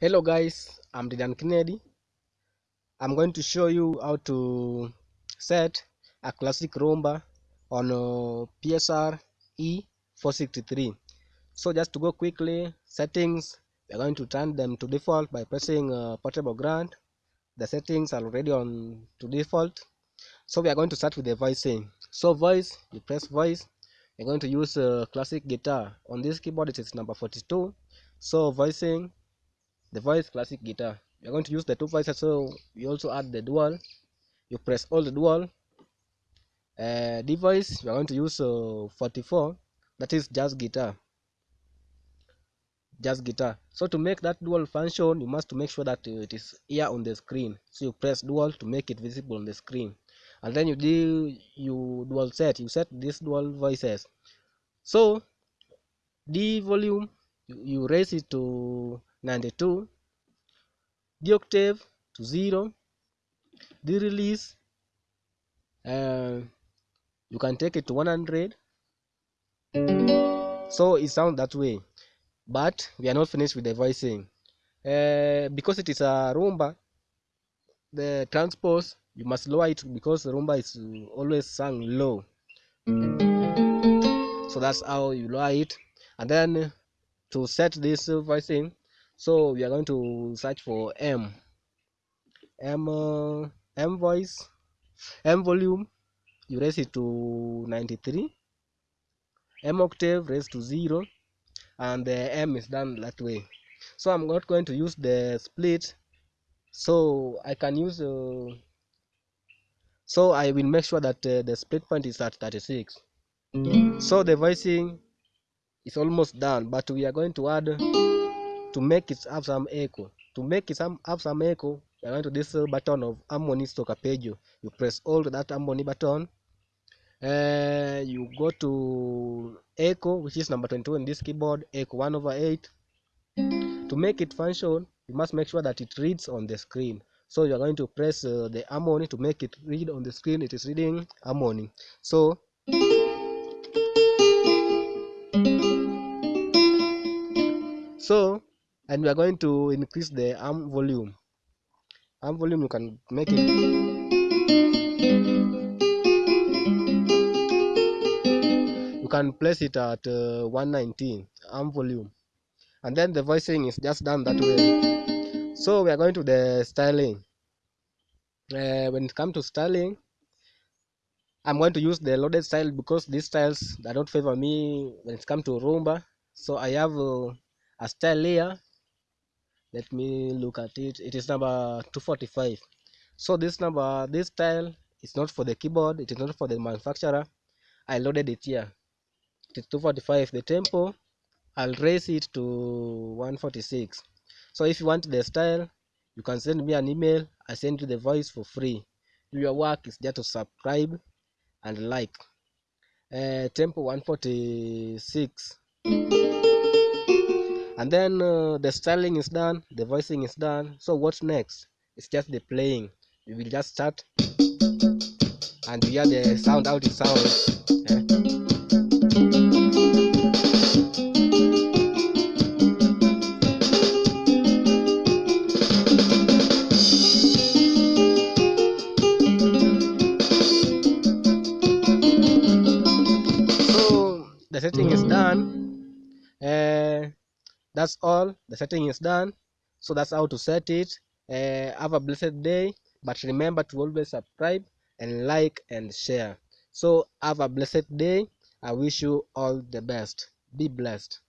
Hello guys, I'm Dylan Kennedy. I'm going to show you how to set a classic rumba on uh, PSR E463. So just to go quickly, settings, we're going to turn them to default by pressing uh, portable grand. The settings are already on to default. So we are going to start with the voicing. So voice, you press voice. We're going to use uh, classic guitar. On this keyboard it is number 42. So voicing, the voice classic guitar. You're going to use the two voices so you also add the dual. You press all the dual. Uh, device we're going to use uh, 44 that is just guitar. Just guitar. So to make that dual function you must make sure that uh, it is here on the screen. So you press dual to make it visible on the screen. And then you do you dual set. You set these dual voices. So d volume you, you raise it to 92 the octave to 0 the release uh, you can take it to 100 so it sounds that way but we are not finished with the voicing uh, because it is a rumba the transpose you must lower it because the rumba is always sung low. So that's how you lower it. And then to set this voicing so we are going to search for m. M uh, m voice m volume you raise it to 93 m octave raised to 0 and the m is done that way. So i'm not going to use the split. So i can use uh, so i will make sure that uh, the split point is at 36 so the voicing is almost done but we are going to add to make it have some echo. To make it some have some echo you're going to this uh, button of harmony stock arpeggio you press hold that harmony button. Uh, you go to echo which is number 22 in this keyboard echo 1 over 8 to make it function you must make sure that it reads on the screen. So you're going to press uh, the harmony to make it read on the screen. It is reading harmony. So so and we are going to increase the arm volume. Arm volume you can make it. You can place it at uh, 119 arm volume. And then the voicing is just done that way. So we are going to the styling. Uh, when it comes to styling i'm going to use the loaded style because these styles do not favor me when it comes to rumba so i have uh, a style here let me look at it. It is number 245 so this number this style is not for the keyboard. It is not for the manufacturer. I loaded it here. It is 245 the tempo i'll raise it to 146 so if you want the style you can send me an email. I send you the voice for free. Your work is just to subscribe and like. Uh, tempo 146 and then uh, the styling is done the voicing is done. So what's next? It's just the playing. We will just start and hear the sound out it sounds that's all. The setting is done. So that's how to set it. Uh, have a blessed day but remember to always subscribe and like and share. So have a blessed day. I wish you all the best. Be blessed